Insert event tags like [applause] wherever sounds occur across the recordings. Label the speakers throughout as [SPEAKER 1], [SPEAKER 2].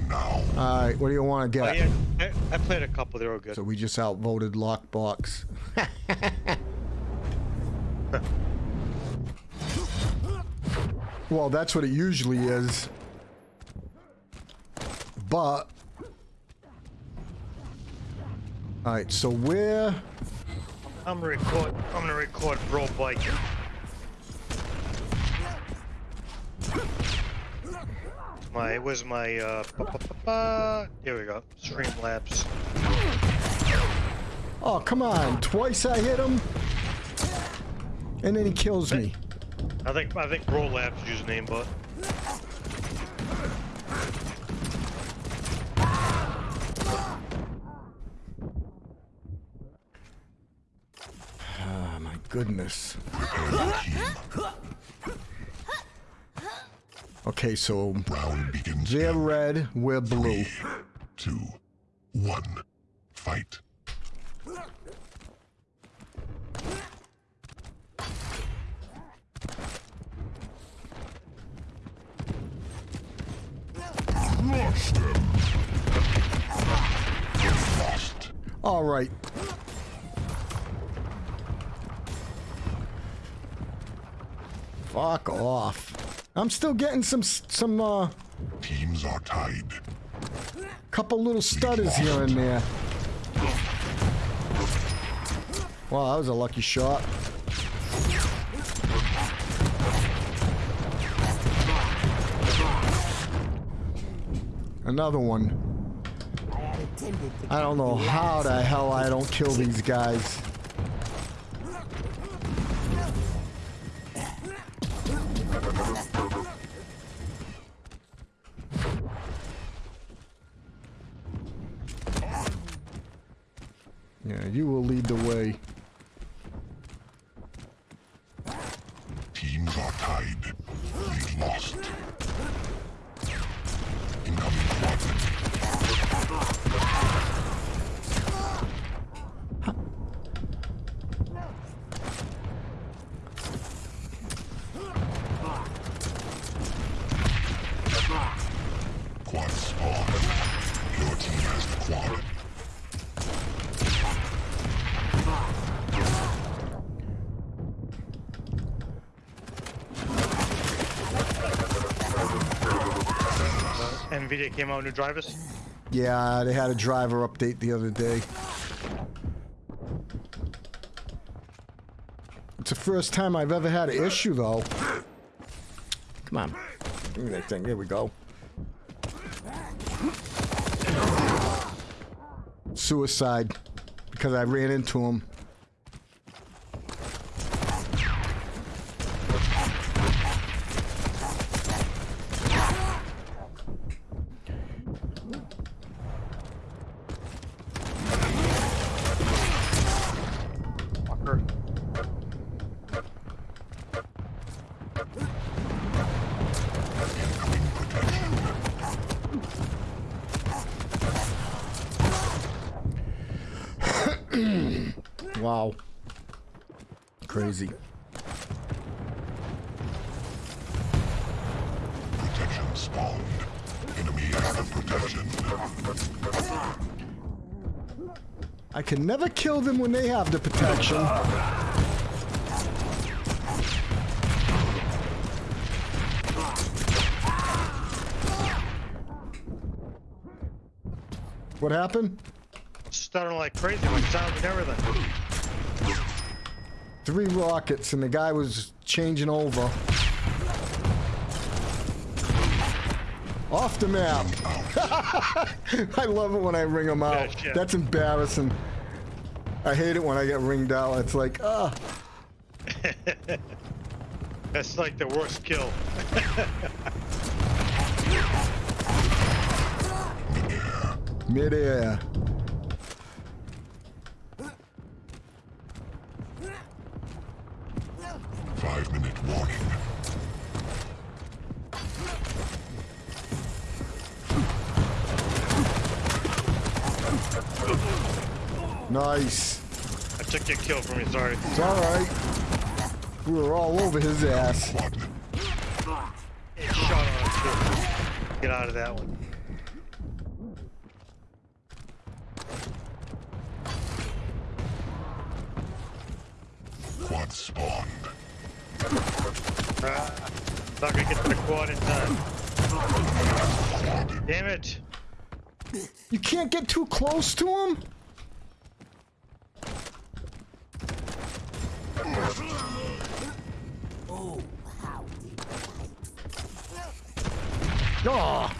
[SPEAKER 1] Not now.
[SPEAKER 2] Alright, what do you want to
[SPEAKER 3] Oh,
[SPEAKER 2] get?
[SPEAKER 3] yeah, I, I played a couple. They were good.
[SPEAKER 2] So we just outvoted Lockbox. [laughs] well, that's what it usually is. But... Alright, so where...
[SPEAKER 3] I'm gonna record. I'm gonna record Bro Bike. My it was my uh. ba- ba- ba- ba. Here we go. stream Streamlabs.
[SPEAKER 2] Oh, come on. Twice I hit him. And then he kills me.
[SPEAKER 3] I think I think Bro Labs username, but
[SPEAKER 2] Oh, my goodness. Okay, so
[SPEAKER 1] Round begins.
[SPEAKER 2] they're
[SPEAKER 1] in
[SPEAKER 2] red, we're blue.
[SPEAKER 1] two, one. Fight. Lost them.
[SPEAKER 2] All right. Fuck off. I'm still getting some some uh
[SPEAKER 1] Teams are tied.
[SPEAKER 2] couple little stutters here and there. Wow, that was a lucky shot. Another one.
[SPEAKER 4] I had intended to
[SPEAKER 2] I don't know how the hell I don't kill these guys. Yeah, you will lead the way.
[SPEAKER 1] Teams are tied. We've lost. Incoming quadrant. Quad spawn. Your team has the quad.
[SPEAKER 3] Nvidia came out with new drivers.
[SPEAKER 2] Yeah, they had a driver update the other day. It's the first time I've ever had an issue, though. Come on. Give me that thing. Here we go. Suicide. Because I ran into him. [clears throat] Wow. Crazy.
[SPEAKER 1] Protection spawned. Enemy has the protection.
[SPEAKER 2] I can never kill them when they have the protection. What happened?
[SPEAKER 3] Stuttering like crazy with sounds and everything.
[SPEAKER 2] Three rockets and the guy was changing over. Off the map. [laughs] I love it when I ring them out.
[SPEAKER 3] Yeah.
[SPEAKER 2] That's embarrassing. I hate it when I get ringed out. It's like, ah. [laughs]
[SPEAKER 3] That's like the worst kill. [laughs]
[SPEAKER 2] Midair.
[SPEAKER 1] Five minute warning.
[SPEAKER 2] Nice.
[SPEAKER 3] I took your kill from you. Sorry.
[SPEAKER 2] It's alright. We were all over his ass.
[SPEAKER 3] Shot on him. Get out of that one.
[SPEAKER 1] spawned.
[SPEAKER 3] Ah, not gonna get to the quad in time. Damn it!
[SPEAKER 2] You can't get too close to him?
[SPEAKER 4] Oh, how did
[SPEAKER 2] Oh.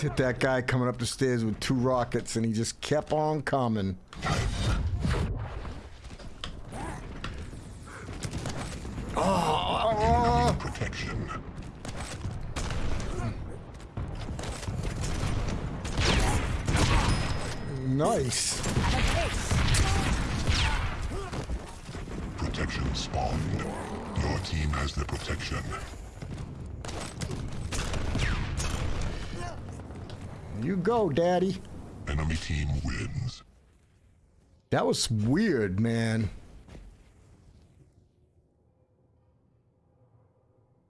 [SPEAKER 2] Hit that guy coming up the stairs with two rockets, and he just kept on coming. Oh,
[SPEAKER 1] Protection.
[SPEAKER 2] nice.
[SPEAKER 1] Protection spawned. Your team has the protection.
[SPEAKER 2] You go, Daddy.
[SPEAKER 1] Enemy team wins.
[SPEAKER 2] That was weird, man.